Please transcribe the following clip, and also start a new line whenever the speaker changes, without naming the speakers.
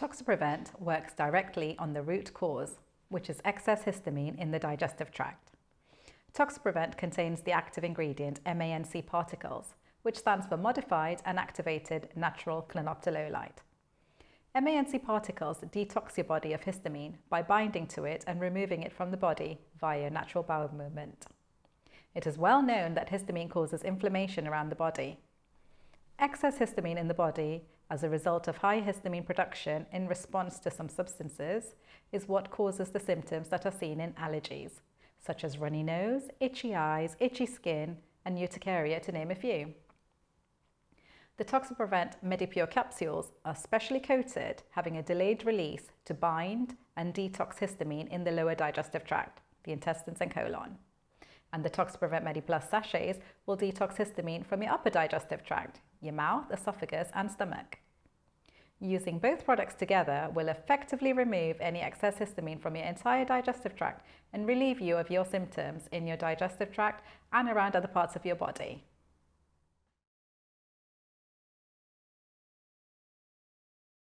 Toxiprevent works directly on the root cause, which is excess histamine in the digestive tract. Toxiprevent contains the active ingredient MANC particles, which stands for Modified and Activated Natural Clinoptilolite. MANC particles detox your body of histamine by binding to it and removing it from the body via natural bowel movement. It is well known that histamine causes inflammation around the body. Excess histamine in the body as a result of high histamine production in response to some substances is what causes the symptoms that are seen in allergies, such as runny nose, itchy eyes, itchy skin, and urticaria to name a few. The Toxiprevent MediPure capsules are specially coated, having a delayed release to bind and detox histamine in the lower digestive tract, the intestines and colon. And the Toxiprevent MediPlus sachets will detox histamine from your upper digestive tract, your mouth, esophagus and stomach. Using both products together will effectively remove any excess histamine from your entire digestive tract and relieve you of your symptoms in your digestive tract and around other parts of your body.